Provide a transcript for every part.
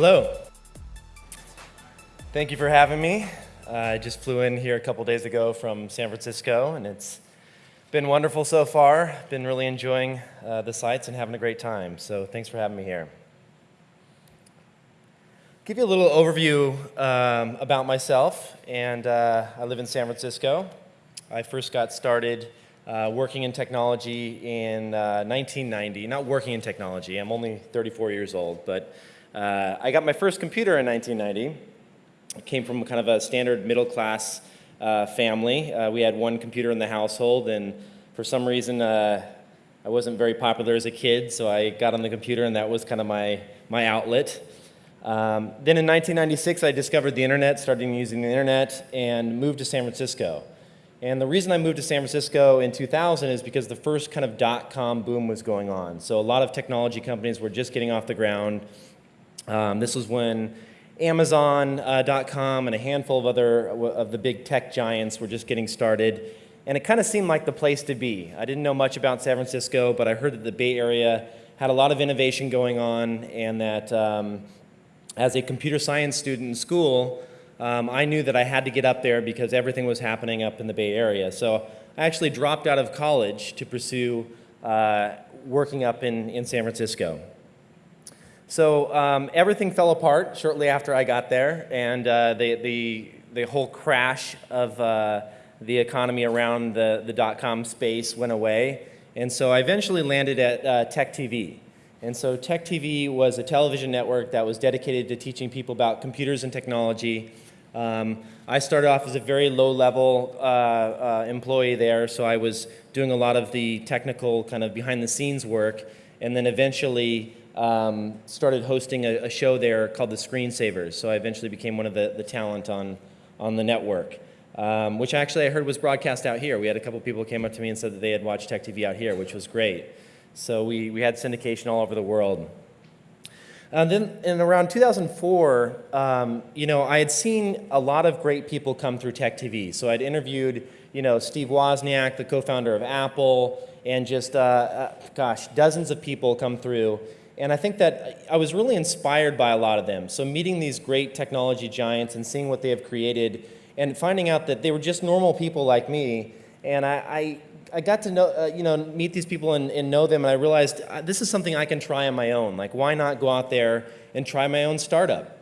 Hello. Thank you for having me. I just flew in here a couple days ago from San Francisco, and it's been wonderful so far. Been really enjoying uh, the sights and having a great time. So thanks for having me here. Give you a little overview um, about myself, and uh, I live in San Francisco. I first got started uh, working in technology in 1990. Uh, Not working in technology. I'm only 34 years old, but uh, I got my first computer in 1990. I came from kind of a standard middle class uh, family. Uh, we had one computer in the household, and for some reason, uh, I wasn't very popular as a kid, so I got on the computer, and that was kind of my, my outlet. Um, then in 1996, I discovered the internet, started using the internet, and moved to San Francisco. And the reason I moved to San Francisco in 2000 is because the first kind of dot-com boom was going on. So a lot of technology companies were just getting off the ground. Um, this was when Amazon.com uh, and a handful of other of the big tech giants were just getting started. And it kind of seemed like the place to be. I didn't know much about San Francisco, but I heard that the Bay Area had a lot of innovation going on and that um, as a computer science student in school, um, I knew that I had to get up there because everything was happening up in the Bay Area. So I actually dropped out of college to pursue uh, working up in, in San Francisco. So um, everything fell apart shortly after I got there, and uh, the, the, the whole crash of uh, the economy around the, the dot-com space went away. And so I eventually landed at uh, Tech TV. And so Tech TV was a television network that was dedicated to teaching people about computers and technology. Um, I started off as a very low-level uh, uh, employee there, so I was doing a lot of the technical kind of behind-the-scenes work, and then eventually um, started hosting a, a, show there called The Screensavers. So I eventually became one of the, the talent on, on the network, um, which actually I heard was broadcast out here. We had a couple people came up to me and said that they had watched Tech TV out here, which was great. So we, we had syndication all over the world. And then in around 2004, um, you know, I had seen a lot of great people come through Tech TV. So I'd interviewed, you know, Steve Wozniak, the co-founder of Apple, and just, uh, uh, gosh, dozens of people come through. And I think that I was really inspired by a lot of them. So meeting these great technology giants and seeing what they have created and finding out that they were just normal people like me. And I, I, I got to know, uh, you know, meet these people and, and know them and I realized uh, this is something I can try on my own. Like why not go out there and try my own startup?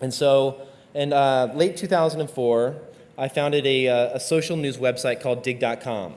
And so in uh, late 2004, I founded a, uh, a social news website called digg.com.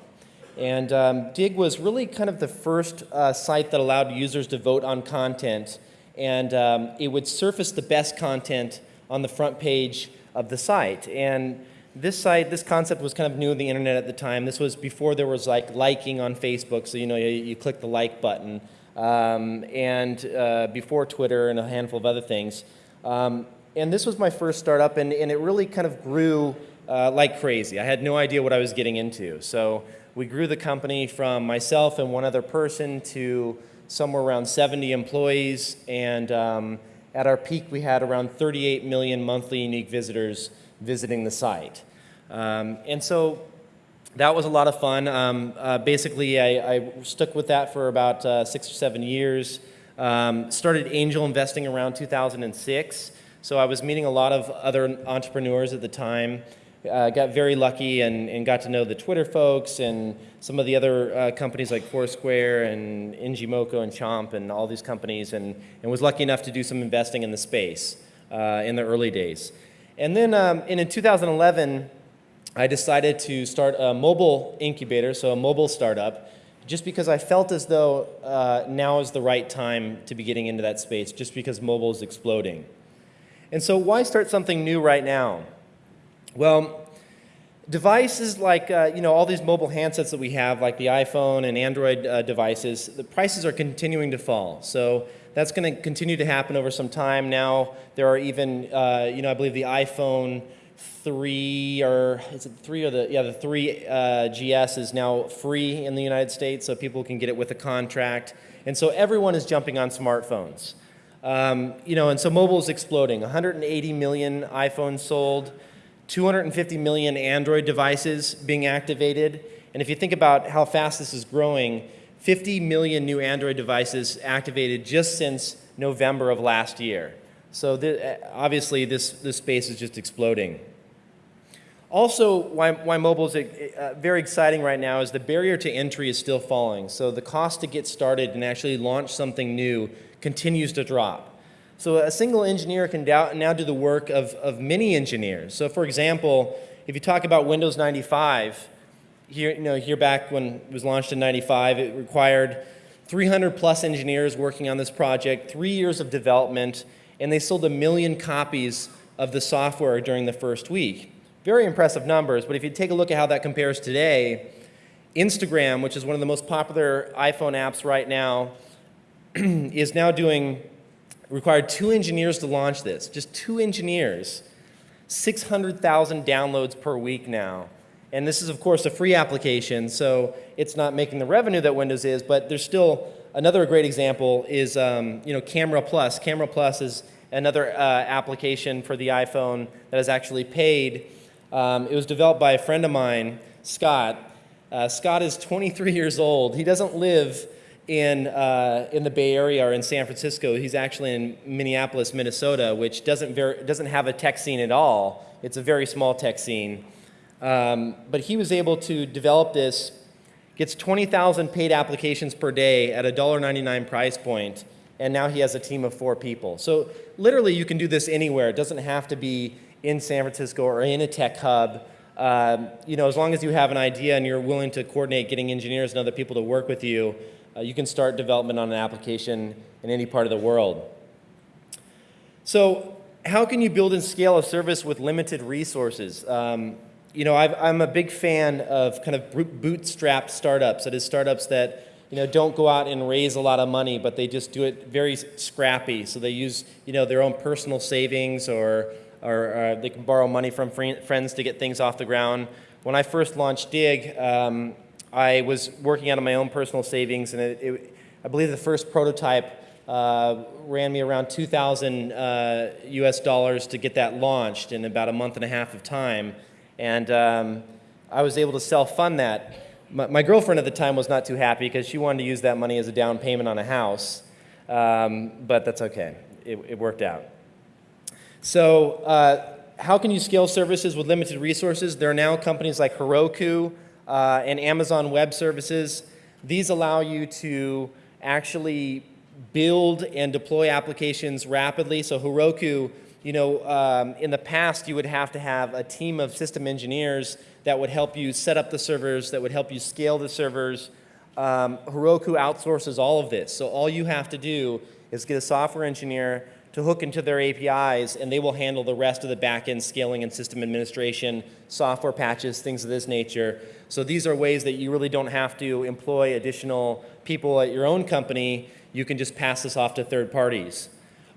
And um, Digg was really kind of the first uh, site that allowed users to vote on content. And um, it would surface the best content on the front page of the site. And this site, this concept was kind of new in the internet at the time. This was before there was like liking on Facebook. So, you know, you, you click the like button. Um, and uh, before Twitter and a handful of other things. Um, and this was my first startup, and, and it really kind of grew uh, like crazy. I had no idea what I was getting into. So we grew the company from myself and one other person to somewhere around 70 employees. And um, at our peak, we had around 38 million monthly unique visitors visiting the site. Um, and so that was a lot of fun. Um, uh, basically, I, I, stuck with that for about uh, six or seven years. Um, started angel investing around 2006. So I was meeting a lot of other entrepreneurs at the time uh, got very lucky and, and got to know the Twitter folks and some of the other uh, companies like Foursquare and ngmoco and Chomp and all these companies and, and was lucky enough to do some investing in the space uh, in the early days. And then um, and in 2011, I decided to start a mobile incubator, so a mobile startup, just because I felt as though uh, now is the right time to be getting into that space, just because mobile is exploding. And so why start something new right now? Well, devices like, uh, you know, all these mobile handsets that we have, like the iPhone and Android uh, devices, the prices are continuing to fall. So that's going to continue to happen over some time. Now there are even, uh, you know, I believe the iPhone 3 or is it 3 or the, yeah, the 3 uh, GS is now free in the United States, so people can get it with a contract. And so everyone is jumping on smartphones. Um, you know, and so mobile is exploding. 180 million iPhones sold. 250 million Android devices being activated. And if you think about how fast this is growing, 50 million new Android devices activated just since November of last year. So the, obviously, this, this space is just exploding. Also, why, why mobile is uh, very exciting right now is the barrier to entry is still falling. So the cost to get started and actually launch something new continues to drop. So a single engineer can now do the work of, of many engineers. So for example, if you talk about Windows 95, here, you know, here back when it was launched in 95, it required 300 plus engineers working on this project, three years of development, and they sold a million copies of the software during the first week. Very impressive numbers, but if you take a look at how that compares today, Instagram, which is one of the most popular iPhone apps right now, is now doing, required two engineers to launch this, just two engineers, 600,000 downloads per week now. And this is, of course, a free application, so it's not making the revenue that Windows is, but there's still another great example is um, you know, Camera Plus. Camera Plus is another uh, application for the iPhone that is actually paid um, it was developed by a friend of mine, Scott. Uh, Scott is 23 years old. He doesn't live in, uh, in the Bay Area or in San Francisco. He's actually in Minneapolis, Minnesota, which doesn't, very, doesn't have a tech scene at all. It's a very small tech scene. Um, but he was able to develop this, gets 20,000 paid applications per day at a $1.99 price point, and now he has a team of four people. So literally you can do this anywhere. It doesn't have to be in San Francisco or in a tech hub, um, you know, as long as you have an idea and you're willing to coordinate getting engineers and other people to work with you, uh, you can start development on an application in any part of the world. So how can you build and scale a service with limited resources? Um, you know, i am a big fan of kind of bootstrap startups. That is startups that you know, don't go out and raise a lot of money, but they just do it very scrappy. So they use, you know, their own personal savings or or uh, they can borrow money from friends to get things off the ground. When I first launched Digg, um, I was working out of my own personal savings, and it, it, I believe the first prototype uh, ran me around 2,000 uh, US dollars to get that launched in about a month and a half of time. And um, I was able to self-fund that. My, my, girlfriend at the time was not too happy because she wanted to use that money as a down payment on a house. Um, but that's okay. It, it worked out. So uh, how can you scale services with limited resources? There are now companies like Heroku uh, and Amazon Web Services. These allow you to actually build and deploy applications rapidly. So Heroku, you know, um, in the past you would have to have a team of system engineers that would help you set up the servers, that would help you scale the servers. Um, Heroku outsources all of this. So all you have to do is get a software engineer to hook into their APIs, and they will handle the rest of the backend scaling and system administration, software patches, things of this nature. So these are ways that you really don't have to employ additional people at your own company. You can just pass this off to third parties.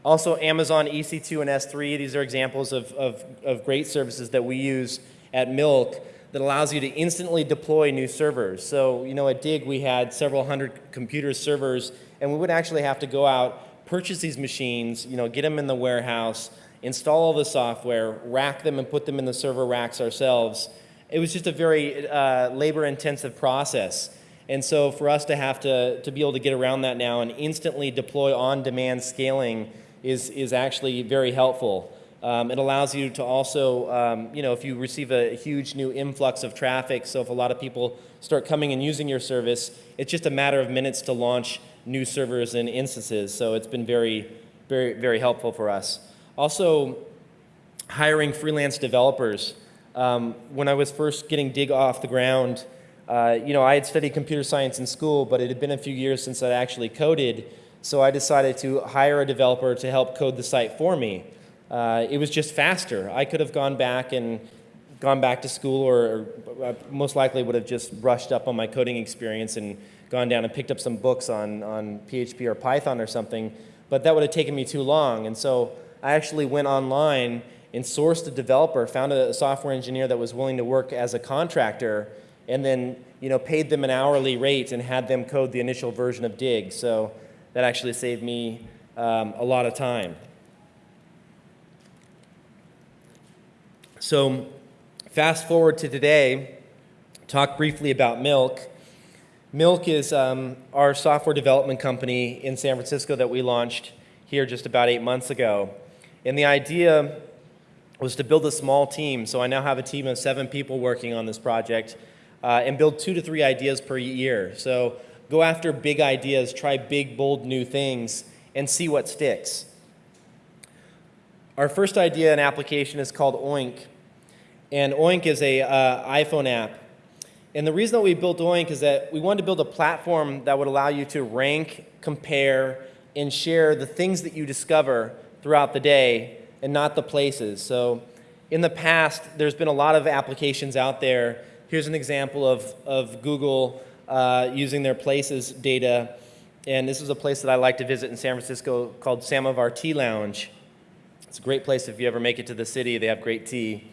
Also, Amazon EC2 and S3, these are examples of, of, of great services that we use at Milk that allows you to instantly deploy new servers. So, you know, at Digg we had several hundred computer servers, and we would actually have to go out purchase these machines, you know, get them in the warehouse, install all the software, rack them and put them in the server racks ourselves. It was just a very uh, labor intensive process. And so for us to have to, to be able to get around that now and instantly deploy on-demand scaling is, is actually very helpful. Um, it allows you to also, um, you know, if you receive a huge new influx of traffic, so if a lot of people start coming and using your service, it's just a matter of minutes to launch new servers and instances. So it's been very, very, very helpful for us. Also, hiring freelance developers. Um, when I was first getting Digg off the ground, uh, you know, I had studied computer science in school, but it had been a few years since I actually coded, so I decided to hire a developer to help code the site for me. Uh, it was just faster. I could have gone back and gone back to school or, or uh, most likely would have just brushed up on my coding experience and gone down and picked up some books on, on PHP or Python or something, but that would have taken me too long. And so I actually went online and sourced a developer, found a software engineer that was willing to work as a contractor, and then you know, paid them an hourly rate and had them code the initial version of Digg. So that actually saved me um, a lot of time. So fast forward to today, talk briefly about Milk. Milk is um, our software development company in San Francisco that we launched here just about eight months ago. And the idea was to build a small team. So I now have a team of seven people working on this project uh, and build two to three ideas per year. So go after big ideas, try big, bold new things, and see what sticks. Our first idea and application is called Oink. And Oink is a uh, iPhone app. And the reason that we built Oink is that we wanted to build a platform that would allow you to rank, compare, and share the things that you discover throughout the day and not the places. So in the past, there's been a lot of applications out there. Here's an example of, of Google uh, using their places data. And this is a place that I like to visit in San Francisco called Samovar Tea Lounge. It's a great place if you ever make it to the city. They have great tea.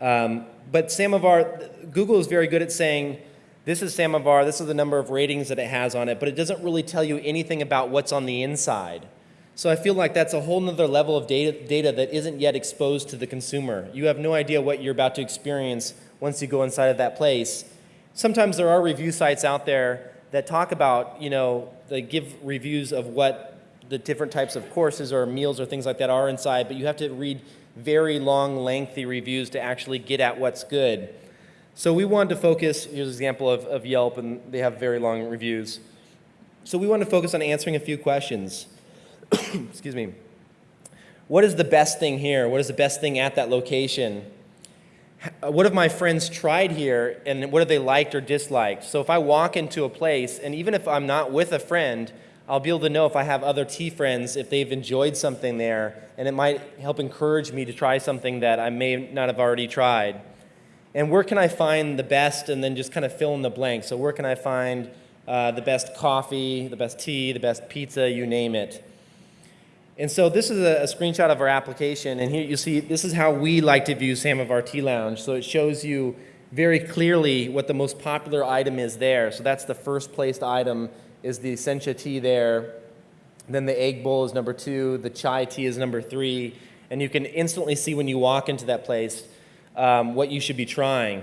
Um, but Samovar, Google is very good at saying, this is Samovar, this is the number of ratings that it has on it, but it doesn't really tell you anything about what's on the inside. So I feel like that's a whole nother level of data, data that isn't yet exposed to the consumer. You have no idea what you're about to experience once you go inside of that place. Sometimes there are review sites out there that talk about, you know, they give reviews of what the different types of courses or meals or things like that are inside, but you have to read very long, lengthy reviews to actually get at what's good. So we wanted to focus, here's an example of, of Yelp, and they have very long reviews. So we wanted to focus on answering a few questions. excuse me, what is the best thing here? What is the best thing at that location? What have my friends tried here and what have they liked or disliked? So if I walk into a place and even if I'm not with a friend, I'll be able to know if I have other tea friends, if they've enjoyed something there, and it might help encourage me to try something that I may not have already tried. And where can I find the best and then just kind of fill in the blank. So where can I find uh, the best coffee, the best tea, the best pizza, you name it. And so this is a, a, screenshot of our application, and here you see this is how we like to view Samovar Tea Lounge. So it shows you very clearly what the most popular item is there. So that's the first placed item is the Essentia tea there. Then the egg bowl is number two, the chai tea is number three, and you can instantly see when you walk into that place um, what you should be trying.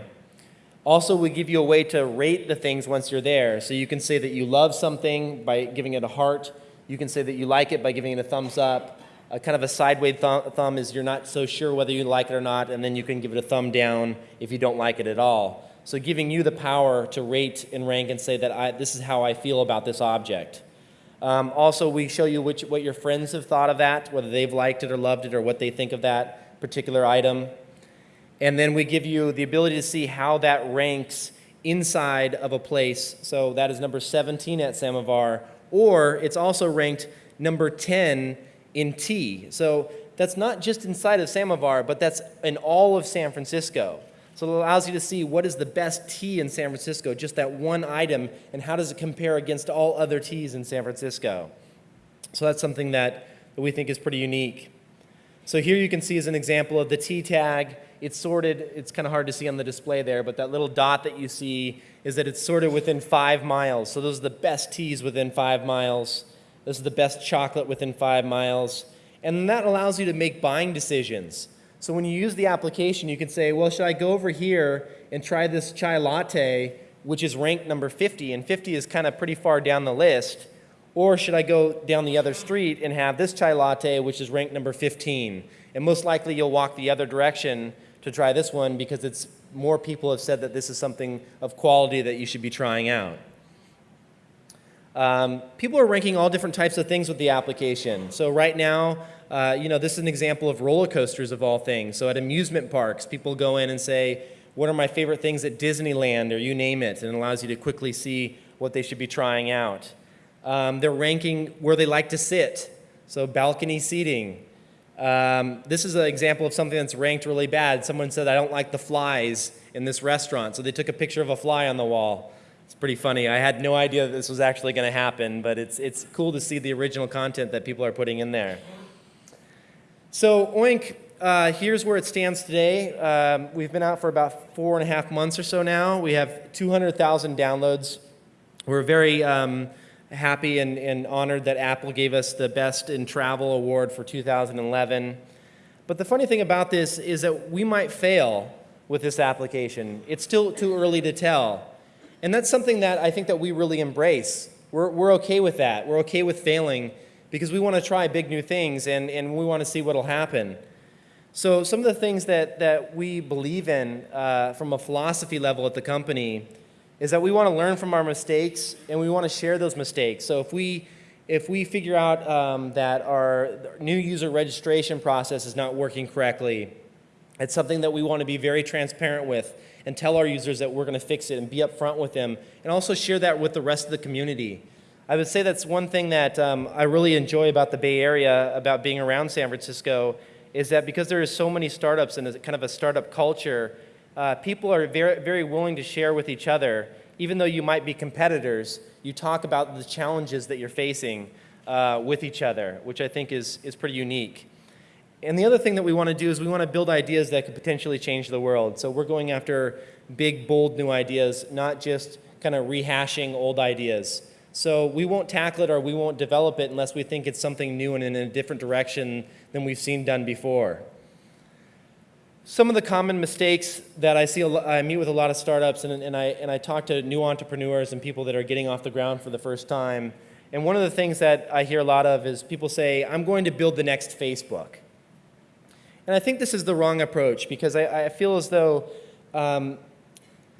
Also, we give you a way to rate the things once you're there. So you can say that you love something by giving it a heart, you can say that you like it by giving it a thumbs up. A kind of a sideways th thumb is you're not so sure whether you like it or not, and then you can give it a thumb down if you don't like it at all. So giving you the power to rate and rank and say that I, this is how I feel about this object. Um, also, we show you which, what your friends have thought of that, whether they've liked it or loved it or what they think of that particular item. And then we give you the ability to see how that ranks inside of a place. So that is number 17 at Samovar, or it's also ranked number 10 in tea. So that's not just inside of Samovar, but that's in all of San Francisco. So it allows you to see what is the best tea in San Francisco, just that one item, and how does it compare against all other teas in San Francisco. So that's something that, we think is pretty unique. So here you can see as an example of the tea tag. It's sorted, it's kind of hard to see on the display there, but that little dot that you see is that it's sorted within five miles. So those are the best teas within five miles. This is the best chocolate within five miles. And that allows you to make buying decisions. So when you use the application, you can say, well, should I go over here and try this chai latte, which is ranked number 50, and 50 is kind of pretty far down the list, or should I go down the other street and have this chai latte, which is ranked number 15? And most likely you'll walk the other direction to try this one because it's more people have said that this is something of quality that you should be trying out. Um, people are ranking all different types of things with the application. So right now, uh, you know, this is an example of roller coasters of all things. So at amusement parks, people go in and say, what are my favorite things at Disneyland or you name it, and it allows you to quickly see what they should be trying out. Um, they're ranking where they like to sit. So balcony seating, um, this is an example of something that's ranked really bad. Someone said, I don't like the flies in this restaurant. So they took a picture of a fly on the wall. It's pretty funny. I had no idea that this was actually going to happen, but it's, it's cool to see the original content that people are putting in there. So Oink, uh, here's where it stands today. Um, we've been out for about four and a half months or so now. We have 200,000 downloads. We're very um, happy and, and honored that Apple gave us the Best in Travel Award for 2011. But the funny thing about this is that we might fail with this application. It's still too early to tell. And that's something that I think that we really embrace. We're, we're okay with that. We're okay with failing because we want to try big new things and, and we want to see what will happen. So some of the things that, that we believe in uh, from a philosophy level at the company is that we want to learn from our mistakes and we want to share those mistakes. So if we, if we figure out um, that our new user registration process is not working correctly, it's something that we want to be very transparent with and tell our users that we're going to fix it and be upfront with them and also share that with the rest of the community. I would say that's one thing that um, I really enjoy about the Bay Area, about being around San Francisco, is that because there is so many startups and kind of a startup culture, uh, people are very, very willing to share with each other. Even though you might be competitors, you talk about the challenges that you're facing uh, with each other, which I think is, is pretty unique. And the other thing that we want to do is we want to build ideas that could potentially change the world. So we're going after big, bold new ideas, not just kind of rehashing old ideas. So we won't tackle it or we won't develop it unless we think it's something new and in a different direction than we've seen done before. Some of the common mistakes that I see, I meet with a lot of startups and, and, I, and I talk to new entrepreneurs and people that are getting off the ground for the first time. And one of the things that I hear a lot of is people say, I'm going to build the next Facebook. And I think this is the wrong approach because I, I feel as though um,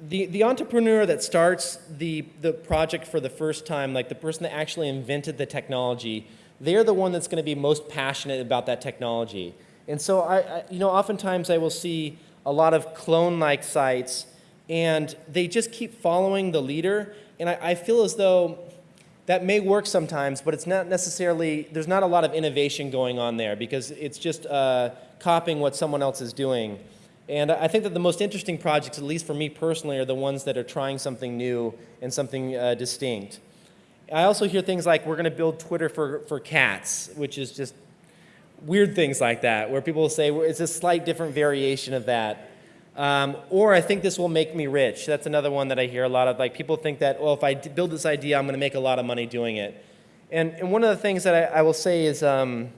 the, the entrepreneur that starts the, the project for the first time, like the person that actually invented the technology, they're the one that's going to be most passionate about that technology. And so, I, I you know, oftentimes I will see a lot of clone-like sites, and they just keep following the leader. And I, I feel as though that may work sometimes, but it's not necessarily, there's not a lot of innovation going on there because it's just uh, copying what someone else is doing. And I think that the most interesting projects, at least for me personally, are the ones that are trying something new and something uh, distinct. I also hear things like, we're going to build Twitter for, for cats, which is just weird things like that, where people say, well, it's a slight different variation of that. Um, or I think this will make me rich. That's another one that I hear a lot of. Like people think that, well, if I build this idea, I'm going to make a lot of money doing it. And, and one of the things that I, I will say is um,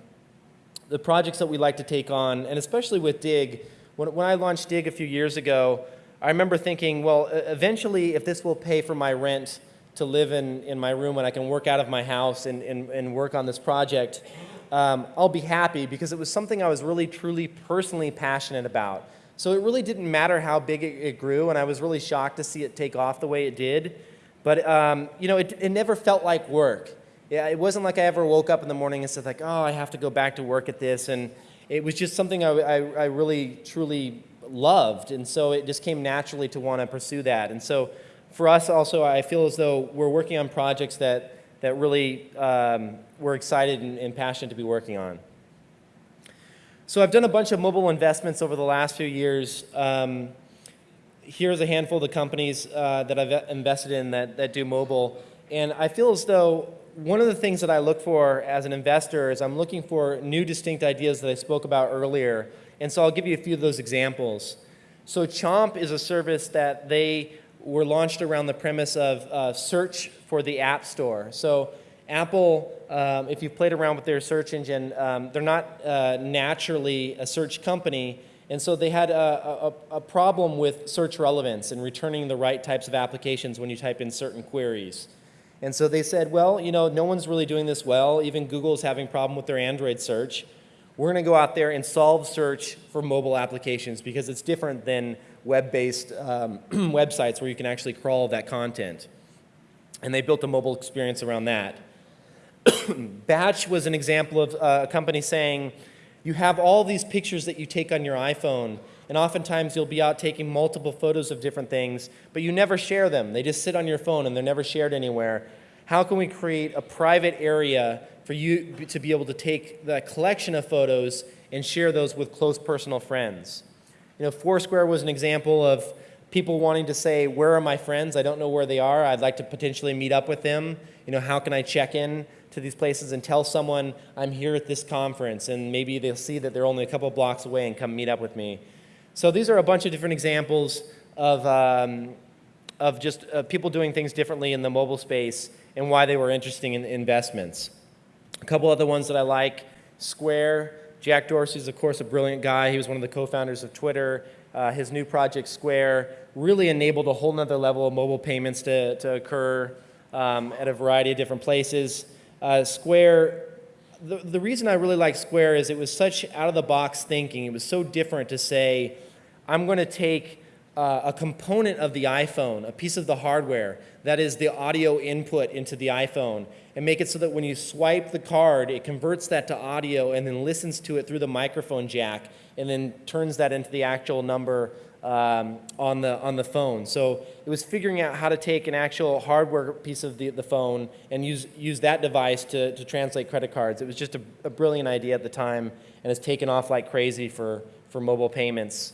the projects that we like to take on, and especially with Digg, when, when I launched Digg a few years ago, I remember thinking, well, eventually, if this will pay for my rent to live in, in my room and I can work out of my house and, and, and work on this project, um, I'll be happy because it was something I was really, truly, personally passionate about. So it really didn't matter how big it, it grew, and I was really shocked to see it take off the way it did. But um, you know, it, it never felt like work. Yeah, it wasn't like I ever woke up in the morning and said like, oh, I have to go back to work at this, and it was just something I, I, I really, truly loved. And so it just came naturally to want to pursue that. And so for us also, I feel as though we're working on projects that, that really um, we're excited and, and passionate to be working on. So I've done a bunch of mobile investments over the last few years. Um, here's a handful of the companies uh, that I've invested in that, that do mobile. And I feel as though one of the things that I look for as an investor is I'm looking for new distinct ideas that I spoke about earlier. And so I'll give you a few of those examples. So Chomp is a service that they were launched around the premise of uh, search for the App Store. So Apple, um, if you've played around with their search engine, um, they're not uh, naturally a search company. And so they had a, a, a problem with search relevance and returning the right types of applications when you type in certain queries. And so they said, well, you know, no one's really doing this well. Even Google's having problem with their Android search. We're going to go out there and solve search for mobile applications because it's different than web-based um, websites where you can actually crawl that content. And they built a mobile experience around that. Batch was an example of uh, a company saying, you have all these pictures that you take on your iPhone, and oftentimes you'll be out taking multiple photos of different things, but you never share them. They just sit on your phone and they're never shared anywhere. How can we create a private area for you to be able to take that collection of photos and share those with close personal friends? You know, Foursquare was an example of people wanting to say, where are my friends? I don't know where they are. I'd like to potentially meet up with them. You know, how can I check in to these places and tell someone I'm here at this conference and maybe they'll see that they're only a couple blocks away and come meet up with me. So these are a bunch of different examples of, um, of just uh, people doing things differently in the mobile space and why they were interesting in investments. A couple other ones that I like, Square. Jack Dorsey is, of course, a brilliant guy. He was one of the co-founders of Twitter. Uh, his new project, Square, really enabled a whole nother level of mobile payments to, to occur um, at a variety of different places. Uh, Square the, the reason I really like Square is it was such out of the box thinking. It was so different to say, I'm going to take uh, a component of the iPhone, a piece of the hardware, that is the audio input into the iPhone, and make it so that when you swipe the card, it converts that to audio and then listens to it through the microphone jack and then turns that into the actual number um, on, the, on the phone. So it was figuring out how to take an actual hardware piece of the, the phone and use, use that device to, to translate credit cards. It was just a, a brilliant idea at the time and has taken off like crazy for, for mobile payments.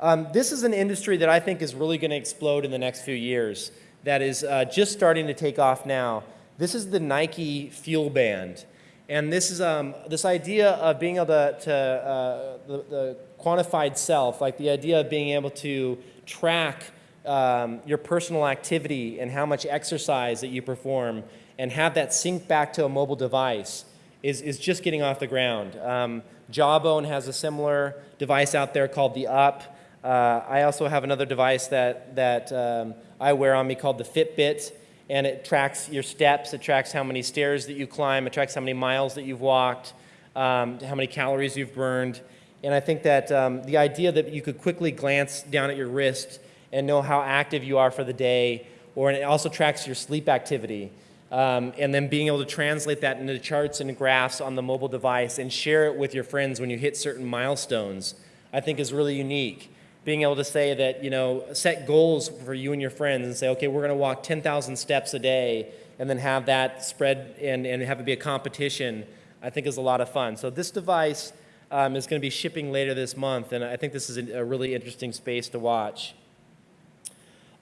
Um, this is an industry that I think is really going to explode in the next few years that is uh, just starting to take off now. This is the Nike Fuel Band. And this is um, this idea of being able to, to uh, the, the, quantified self, like the idea of being able to track um, your personal activity and how much exercise that you perform and have that sync back to a mobile device is, is just getting off the ground. Um, Jawbone has a similar device out there called the Up. Uh, I also have another device that, that um, I wear on me called the Fitbit, and it tracks your steps, it tracks how many stairs that you climb, it tracks how many miles that you've walked, um, how many calories you've burned. And I think that um, the idea that you could quickly glance down at your wrist and know how active you are for the day, or it also tracks your sleep activity. Um, and then being able to translate that into charts and graphs on the mobile device and share it with your friends when you hit certain milestones, I think is really unique being able to say that, you know, set goals for you and your friends and say, okay, we're going to walk 10,000 steps a day and then have that spread and, and have it be a competition, I think is a lot of fun. So this device um, is going to be shipping later this month, and I think this is a really interesting space to watch.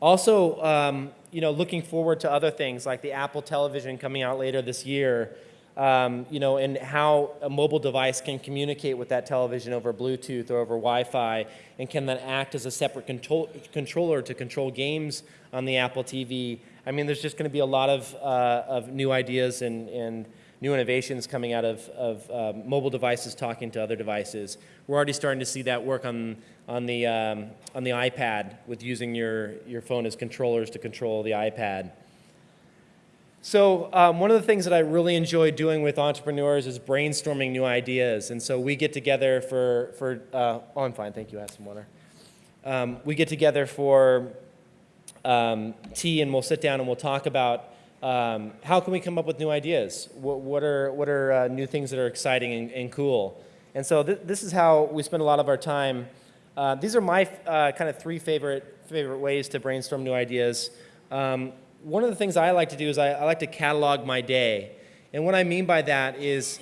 Also, um, you know, looking forward to other things like the Apple Television coming out later this year, um, you know, and how a mobile device can communicate with that television over Bluetooth or over Wi-Fi and can then act as a separate control controller to control games on the Apple TV. I mean, there's just going to be a lot of, uh, of new ideas and, and new innovations coming out of, of uh, mobile devices talking to other devices. We're already starting to see that work on, on, the, um, on the iPad with using your, your phone as controllers to control the iPad. So um, one of the things that I really enjoy doing with entrepreneurs is brainstorming new ideas. And so we get together for, for uh, oh, I'm fine, thank you, I have some water. Um, we get together for um, tea and we'll sit down and we'll talk about um, how can we come up with new ideas? What, what are, what are uh, new things that are exciting and, and cool? And so th this is how we spend a lot of our time. Uh, these are my uh, kind of three favorite, favorite ways to brainstorm new ideas. Um, one of the things I like to do is I, I, like to catalog my day. And what I mean by that is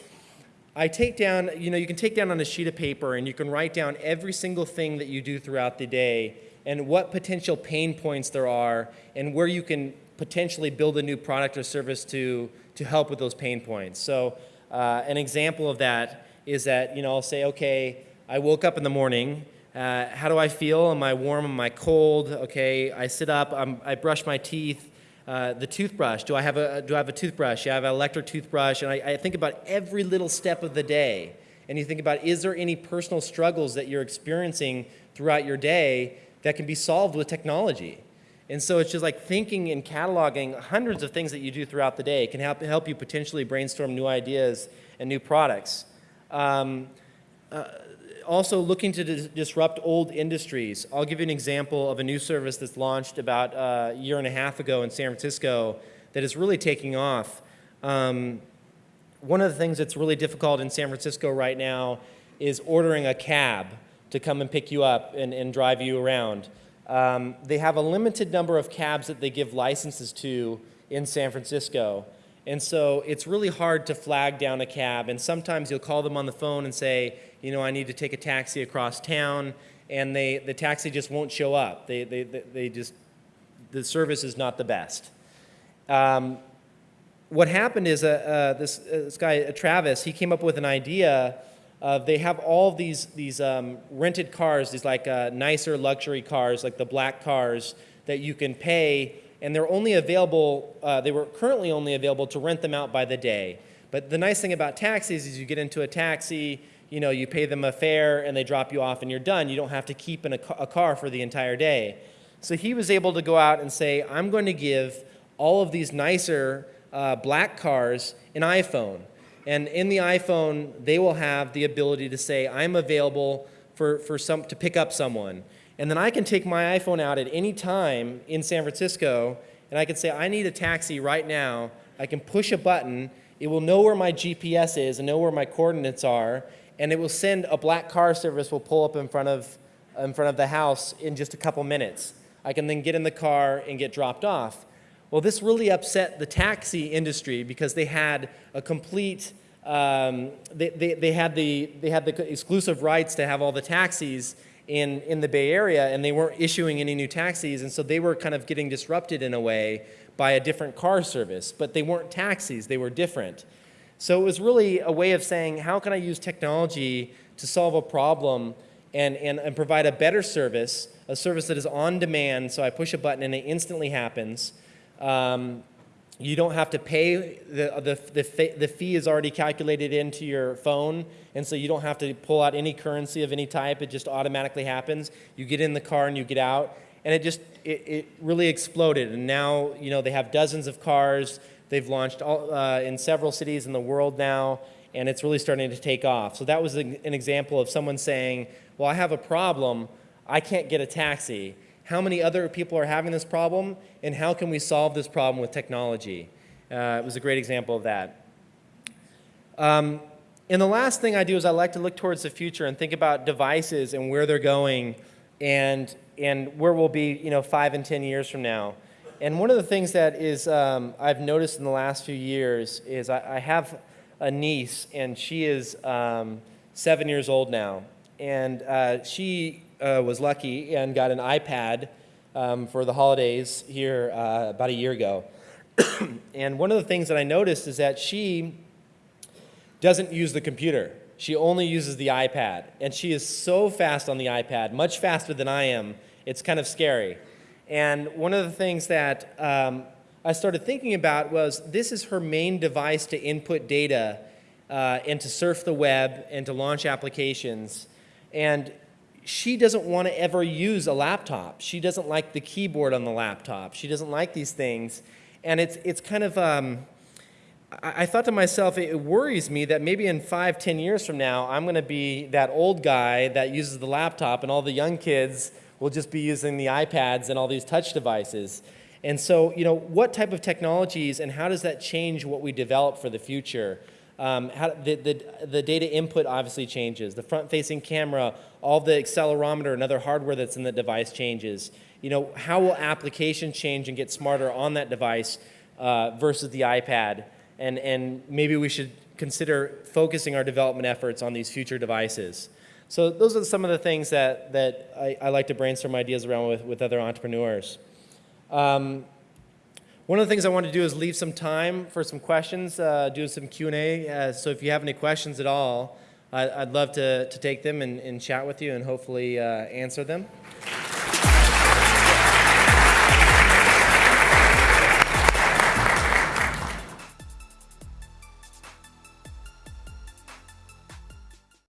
I take down, you know, you can take down on a sheet of paper and you can write down every single thing that you do throughout the day and what potential pain points there are and where you can potentially build a new product or service to, to help with those pain points. So uh, an example of that is that, you know, I'll say, okay, I woke up in the morning, uh, how do I feel? Am I warm? Am I cold? Okay, I sit up, I'm, I brush my teeth, uh, the toothbrush. Do I have a do I have a toothbrush? Yeah, I have an electric toothbrush, and I, I think about every little step of the day. And you think about is there any personal struggles that you're experiencing throughout your day that can be solved with technology? And so it's just like thinking and cataloging hundreds of things that you do throughout the day can help, help you potentially brainstorm new ideas and new products. Um, uh, also looking to dis disrupt old industries. I'll give you an example of a new service that's launched about uh, a year and a half ago in San Francisco that is really taking off. Um, one of the things that's really difficult in San Francisco right now is ordering a cab to come and pick you up and, and drive you around. Um, they have a limited number of cabs that they give licenses to in San Francisco. And so it's really hard to flag down a cab. And sometimes you'll call them on the phone and say, you know, I need to take a taxi across town, and they, the taxi just won't show up. They, they, they just, the service is not the best. Um, what happened is uh, uh, this, uh, this guy, uh, Travis, he came up with an idea of they have all these, these um, rented cars, these like uh, nicer luxury cars, like the black cars that you can pay, and they're only available, uh, they were currently only available to rent them out by the day. But the nice thing about taxis is you get into a taxi, you know, you pay them a fare and they drop you off and you're done. You don't have to keep in a, a car for the entire day. So he was able to go out and say, I'm going to give all of these nicer uh, black cars an iPhone. And in the iPhone, they will have the ability to say, I'm available for, for some, to pick up someone. And then I can take my iPhone out at any time in San Francisco, and I can say, I need a taxi right now. I can push a button. It will know where my GPS is and know where my coordinates are, and it will send a black car service will pull up in front of, in front of the house in just a couple minutes. I can then get in the car and get dropped off. Well, this really upset the taxi industry because they had a complete, um, they, they, they, had the, they had the exclusive rights to have all the taxis in, in the Bay Area and they weren't issuing any new taxis and so they were kind of getting disrupted in a way by a different car service, but they weren't taxis, they were different. So it was really a way of saying, how can I use technology to solve a problem and, and, and provide a better service, a service that is on demand, so I push a button and it instantly happens. Um, you don't have to pay, the, the, the, fee is already calculated into your phone, and so you don't have to pull out any currency of any type, it just automatically happens. You get in the car and you get out, and it just, it, it really exploded. And now, you know, they have dozens of cars, they've launched all, uh, in several cities in the world now, and it's really starting to take off. So that was an example of someone saying, well, I have a problem, I can't get a taxi how many other people are having this problem, and how can we solve this problem with technology. Uh, it was a great example of that. Um, and the last thing I do is I like to look towards the future and think about devices and where they're going and, and where we'll be you know, five and 10 years from now. And one of the things that is um, I've noticed in the last few years is I, I have a niece and she is um, seven years old now. And uh, she uh, was lucky and got an iPad um, for the holidays here uh, about a year ago. and one of the things that I noticed is that she doesn't use the computer. She only uses the iPad. And she is so fast on the iPad, much faster than I am. It's kind of scary. And one of the things that um, I started thinking about was this is her main device to input data uh, and to surf the web and to launch applications. And she doesn't want to ever use a laptop. She doesn't like the keyboard on the laptop. She doesn't like these things. And it's, it's kind of, um, I, I, thought to myself, it worries me that maybe in five, ten years from now, I'm going to be that old guy that uses the laptop and all the young kids will just be using the iPads and all these touch devices. And so, you know, what type of technologies and how does that change what we develop for the future? Um, how, the, the, the data input obviously changes. The front-facing camera, all the accelerometer and other hardware that's in the device changes. You know, how will application change and get smarter on that device uh, versus the iPad? And, and maybe we should consider focusing our development efforts on these future devices. So those are some of the things that, that I, I like to brainstorm ideas around with, with other entrepreneurs. Um, one of the things I want to do is leave some time for some questions, uh, do some Q&A. Uh, so if you have any questions at all, I, would love to, to take them and, and, chat with you and hopefully uh, answer them.